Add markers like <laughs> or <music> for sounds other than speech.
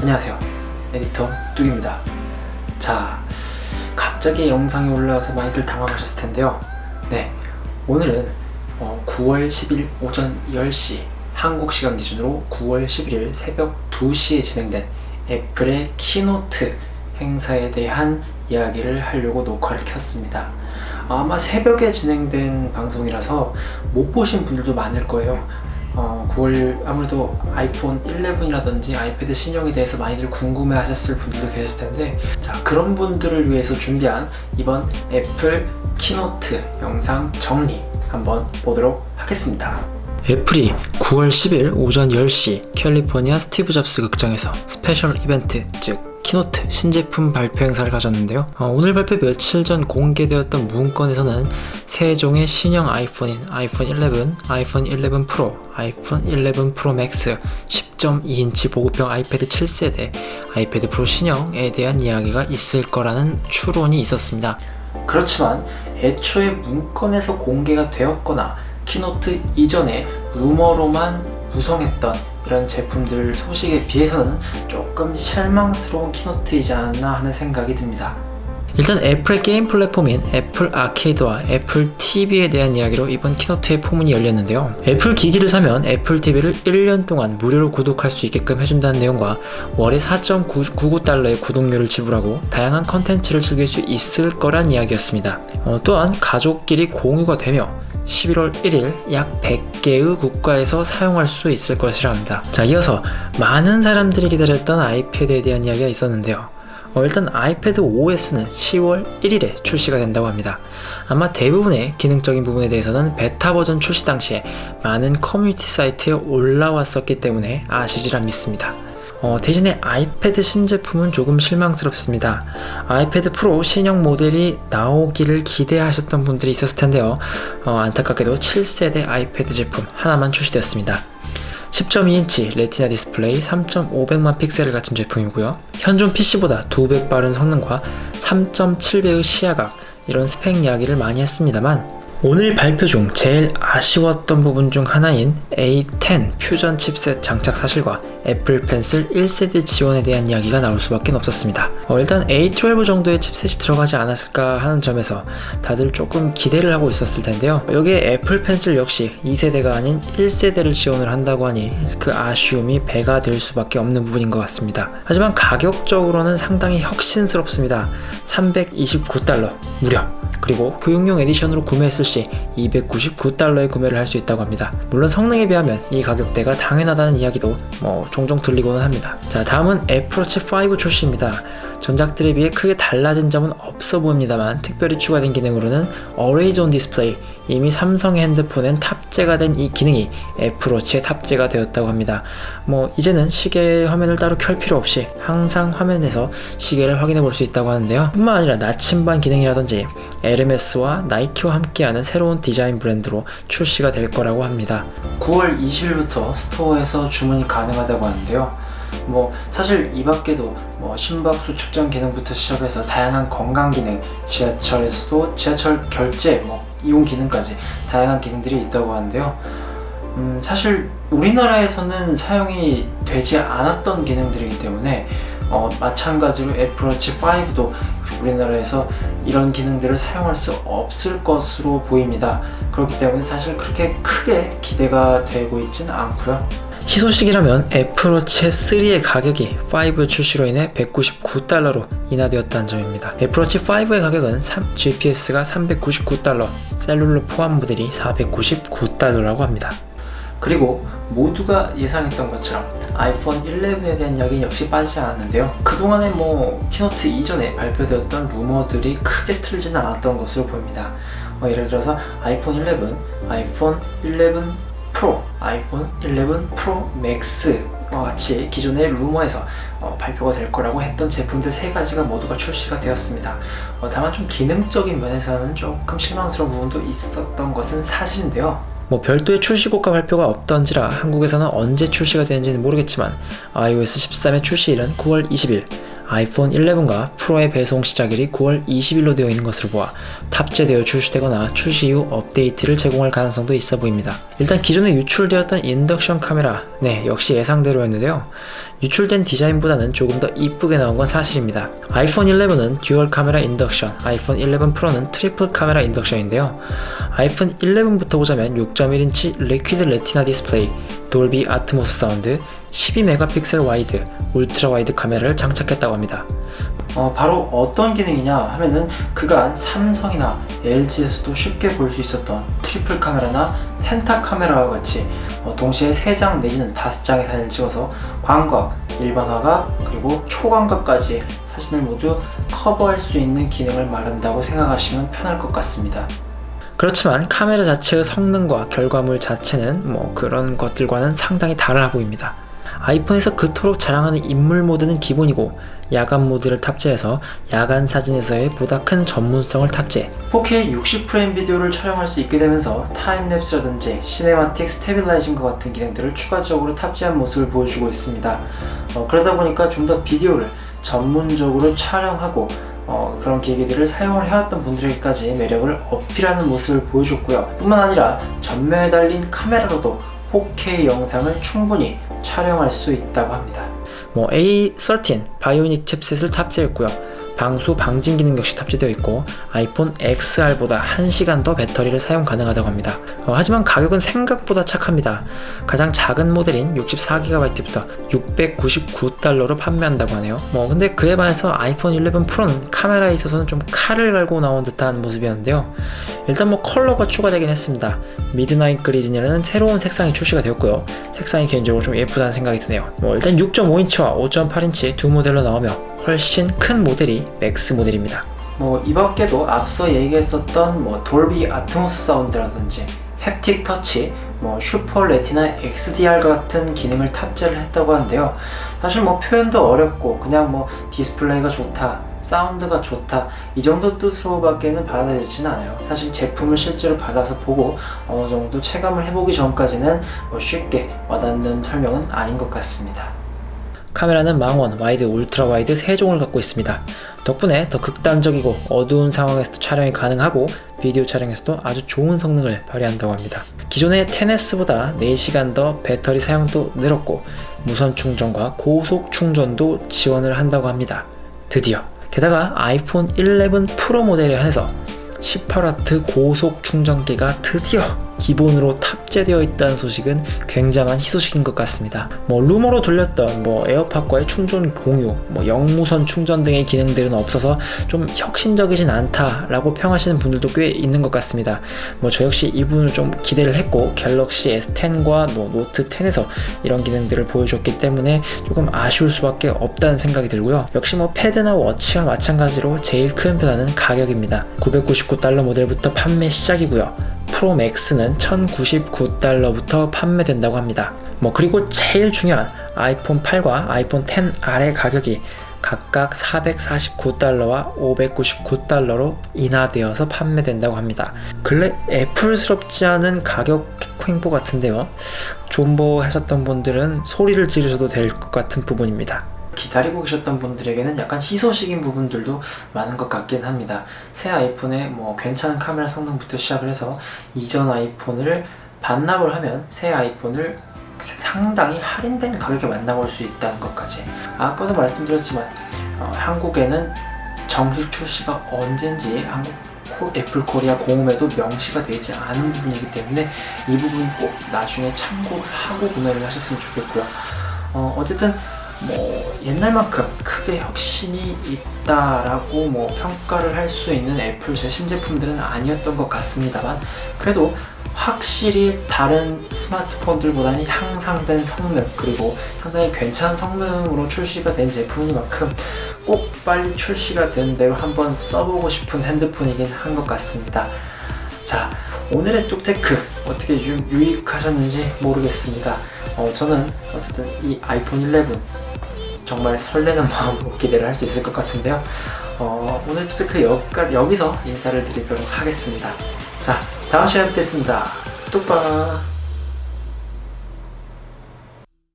안녕하세요. 에디터 뚝입니다. 자 갑자기 영상이 올라와서 많이들 당황하셨을 텐데요. 네 오늘은 어, 9월 10일 오전 10시 한국 시간 기준으로 9월 11일 새벽 2시에 진행된 애플의 keynote 행사에 대한 이야기를 하려고 녹화를 켰습니다. 아마 새벽에 진행된 방송이라서 못 보신 분들도 많을 거예요 어, 9월 아무래도 아이폰 11이라든지 아이패드 신형에 대해서 많이들 궁금해 하셨을 분들도 계실 텐데 자 그런 분들을 위해서 준비한 이번 애플 keynote 영상 정리 한번 보도록 하겠습니다. 애플이 9월 10일 오전 10시 캘리포니아 스티브 잡스 극장에서 special event 즉 keynote 신제품 발표 행사를 가졌는데요. 어, 오늘 발표 며칠 전 공개되었던 문건에서는 세 종의 신형 아이폰인 아이폰 11, 아이폰 11 프로, 아이폰 11 프로 맥스, 10.2인치 보급형 아이패드 7세대, 아이패드 프로 신형에 대한 이야기가 있을 거라는 추론이 있었습니다. 그렇지만 애초에 문건에서 공개가 되었거나 keynote 이전에 루머로만 구성했던 이런 제품들 소식에 비해서는 조금 실망스러운 keynote이지 않았나 하는 생각이 듭니다. 일단 애플의 게임 플랫폼인 애플 아케이드와 애플 TV에 대한 이야기로 이번 keynote의 포문이 열렸는데요. 애플 기기를 사면 애플 TV를 1년 동안 무료로 구독할 수 있게끔 해준다는 내용과 월에 4.99달러의 구독료를 지불하고 다양한 컨텐츠를 즐길 수 있을 거란 이야기였습니다. 어, 또한 가족끼리 공유가 되며 11월 1일 약 100개의 국가에서 사용할 수 있을 것이라 합니다. 자 이어서 많은 사람들이 기다렸던 아이패드에 대한 이야기가 있었는데요. 어, 일단 아이패드 OS는 10월 1일에 출시가 된다고 합니다. 아마 대부분의 기능적인 부분에 대해서는 베타 버전 출시 당시에 많은 커뮤니티 사이트에 올라왔었기 때문에 아시리라 믿습니다. 어, 대신에 아이패드 신제품은 조금 실망스럽습니다. 아이패드 프로 신형 모델이 나오기를 기대하셨던 분들이 있었을 텐데요. 어, 안타깝게도 7세대 아이패드 제품 하나만 출시되었습니다. 10.2인치 레티나 디스플레이 3.500만 픽셀을 갖춘 제품이고요. 현존 PC보다 2배 빠른 성능과 3.7배의 시야각 이런 스펙 이야기를 많이 했습니다만 오늘 발표 중 제일 아쉬웠던 부분 중 하나인 A10 퓨전 칩셋 장착 사실과 애플 펜슬 1세대 지원에 대한 이야기가 나올 수밖에 없었습니다. 어, 일단 A12 정도의 칩셋이 들어가지 않았을까 하는 점에서 다들 조금 기대를 하고 있었을 텐데요. 여기에 애플 펜슬 역시 2세대가 아닌 1세대를 지원을 한다고 하니 그 아쉬움이 배가 될 수밖에 없는 부분인 것 같습니다. 하지만 가격적으로는 상당히 혁신스럽습니다. 329달러 무려 그리고 교육용 에디션으로 구매했을 시 299달러에 구매를 할 수 있다고 합니다. 물론 성능에 비하면 이 가격대가 당연하다는 이야기도 뭐 종종 들리고는 합니다. 자 다음은 애플워치 5 출시입니다. 전작들에 비해 크게 달라진 점은 없어 보입니다만 특별히 추가된 기능으로는 On Display 이미 삼성의 핸드폰엔 탑재가 된 이 기능이 애플워치에 탑재가 되었다고 합니다. 뭐 이제는 시계 화면을 따로 켤 필요 없이 항상 화면에서 시계를 확인해 볼 수 있다고 하는데요. 뿐만 아니라 나침반 기능이라든지 에르메스와 나이키와 함께하는 새로운 디자인 브랜드로 출시가 될 거라고 합니다. 9월 20일부터 스토어에서 주문이 가능하다고 하는데요. 뭐 사실 이 밖에도 뭐 심박수 측정 기능부터 시작해서 다양한 건강 기능, 지하철에서도 지하철 결제, 뭐 이용 기능까지 다양한 기능들이 있다고 하는데요. 음, 사실 우리나라에서는 사용이 되지 않았던 기능들이기 때문에 어, 마찬가지로 애플워치 5도 우리나라에서 이런 기능들을 사용할 수 없을 것으로 보입니다. 그렇기 때문에 사실 그렇게 크게 기대가 되고 있지는 않고요. 희소식이라면 애플워치 3의 가격이 5 출시로 인해 199달러로 인하되었다는 점입니다. 애플워치 5의 가격은 3, GPS가 399달러, 셀룰러 포함 모델이 499달러라고 합니다. 그리고 모두가 예상했던 것처럼 아이폰 11에 대한 이야기는 역시 빠지지 않았는데요 그동안에 뭐 keynote 이전에 발표되었던 루머들이 크게 틀리지는 않았던 것으로 보입니다 어, 예를 들어서 아이폰 11, 아이폰 11 프로, 아이폰 11 프로 맥스와 같이 기존의 루머에서 어, 발표가 될 거라고 했던 제품들 세 가지가 모두가 출시가 되었습니다. 어, 다만 좀 기능적인 면에서는 조금 실망스러운 부분도 있었던 것은 사실인데요. 뭐 별도의 출시국가 발표가 없던지라 한국에서는 언제 출시가 되는지는 모르겠지만 iOS 13의 출시일은 9월 20일 아이폰 11과 프로의 배송 시작일이 9월 20일로 되어 있는 것으로 보아 탑재되어 출시되거나 출시 후 업데이트를 제공할 가능성도 있어 보입니다. 일단 기존에 유출되었던 인덕션 카메라, 네 역시 예상대로였는데요. 유출된 디자인보다는 조금 더 이쁘게 나온 건 사실입니다. 아이폰 11은 dual 카메라 인덕션, 아이폰 11 프로는 triple 카메라 인덕션인데요. 아이폰 11부터 보자면 6.1인치 Liquid Retina 디스플레이, Dolby Atmos 사운드, 12 megapixel wide, ultra wide 카메라를 장착했다고 합니다. 어, 바로 어떤 기능이냐 하면은 그간 삼성이나 LG에서도 쉽게 볼 수 있었던 triple 카메라나 penta 카메라와 같이 어, 동시에 3장 내지는 5장의 사진을 찍어서 광각, 일반화각, 그리고 초광각까지 사진을 모두 커버할 수 있는 기능을 말한다고 생각하시면 편할 것 같습니다. 그렇지만 카메라 자체의 성능과 결과물 자체는 뭐 그런 것들과는 상당히 다르다 보입니다. 아이폰에서 그토록 자랑하는 인물 모드는 기본이고 야간 모드를 탑재해서 야간 사진에서의 보다 큰 전문성을 탑재. 4K 60프레임 비디오를 촬영할 수 있게 되면서 time-lapse라든지 cinematic stabilizing과 같은 기능들을 추가적으로 탑재한 모습을 보여주고 있습니다. 어, 그러다 보니까 좀 더 비디오를 전문적으로 촬영하고 어, 그런 기기들을 사용을 해왔던 분들에게까지 매력을 어필하는 모습을 보여줬고요. 뿐만 아니라 전면에 달린 카메라로도 4K 영상을 충분히 촬영할 수 있다고 합니다. 뭐 A13 바이오닉 칩셋을 탑재했고요. 방수 방진 기능 역시 탑재되어 있고 아이폰 XR보다 1시간 더 배터리를 사용 가능하다고 합니다. 어, 하지만 가격은 생각보다 착합니다. 가장 작은 모델인 64GB부터 699달러로 판매한다고 하네요. 뭐 근데 그에 반해서 아이폰 11 프로는 카메라에 있어서는 좀 칼을 갈고 나온 듯한 모습이었는데요. 일단 뭐 컬러가 추가되긴 했습니다. midnight green이라는 새로운 색상이 출시가 되었고요. 색상이 개인적으로 좀 예쁘다는 생각이 드네요. 뭐 일단 6.5인치와 5.8인치 두 모델로 나오며 훨씬 큰 모델이 맥스 모델입니다. 뭐 이 밖에도 앞서 얘기했었던 뭐 Dolby Atmos 사운드라든지 haptic touch, 뭐 Super Retina XDR 같은 기능을 탑재를 했다고 하는데요. 사실 뭐 표현도 어렵고 그냥 뭐 디스플레이가 좋다, 사운드가 좋다 이 정도 뜻으로 밖에는 받아들이지는 않아요 사실 제품을 실제로 받아서 보고 어느 정도 체감을 해보기 전까지는 뭐 쉽게 와닿는 설명은 아닌 것 같습니다 카메라는 망원, wide, ultra wide 3종을 갖고 있습니다. 덕분에 더 극단적이고 어두운 상황에서도 촬영이 가능하고 비디오 촬영에서도 아주 좋은 성능을 발휘한다고 합니다. 기존의 10S보다 4시간 더 배터리 사용도 늘었고 무선 충전과 고속 충전도 지원을 한다고 합니다. 드디어 게다가 아이폰 11 프로 모델에 한해서 18W 고속 충전기가 드디어 기본으로 탑재되어 있다는 소식은 굉장한 희소식인 것 같습니다. 뭐 루머로 돌았던 뭐 에어팟과의 충전 공유, 뭐 역무선 충전 등의 기능들은 없어서 좀 혁신적이진 않다라고 평하시는 분들도 꽤 있는 것 같습니다. 뭐 저 역시 이 부분을 좀 기대를 했고 갤럭시 S10과 뭐 노트 10에서 이런 기능들을 보여줬기 때문에 조금 아쉬울 수밖에 없다는 생각이 들고요. 역시 뭐 패드나 워치와 마찬가지로 제일 큰 변화는 가격입니다. 999달러 모델부터 판매 시작이고요. 프로 맥스는 1099 달러부터 판매된다고 합니다. 뭐 그리고 제일 중요한 아이폰 8과 아이폰 10R의 가격이 각각 449달러와 599달러로 인하되어서 판매된다고 합니다. 근래 애플스럽지 않은 가격 횡보 같은데요. 존버 하셨던 분들은 소리를 지르셔도 될 것 같은 부분입니다. 기다리고 계셨던 분들에게는 약간 희소식인 부분들도 많은 것 같긴 합니다. 새 아이폰의 뭐 괜찮은 카메라 성능부터 시작을 해서 이전 아이폰을 반납을 하면 새 아이폰을 상당히 할인된 가격에 만나볼 수 있다는 것까지. 아까도 말씀드렸지만 어, 한국에는 정식 출시가 언젠지 한국 애플 코리아 공홈에도 명시가 되지 않은 부분이기 때문에 이 부분 꼭 나중에 참고를 하고 구매를 하셨으면 좋겠고요. 어, 어쨌든 뭐 옛날만큼 크게 혁신이 있다라고 뭐 평가를 할 수 있는 애플 최신 제품들은 아니었던 것 같습니다만 그래도 확실히 다른 스마트폰들보다는 향상된 성능 그리고 상당히 괜찮은 성능으로 출시가 된 제품이만큼 꼭 빨리 출시가 된 대로 한번 써보고 싶은 핸드폰이긴 한 것 같습니다. 자 오늘의 뚝테크 어떻게 유, 유익하셨는지 모르겠습니다. 어, 저는 어쨌든 이 아이폰 11 정말 설레는 <laughs> 마음으로 기대를 할 수 있을 것 같은데요. 어, 오늘 여기까지, 여기서 인사를 드리도록 하겠습니다. 자 다음 시간에 뵙겠습니다. 뚝바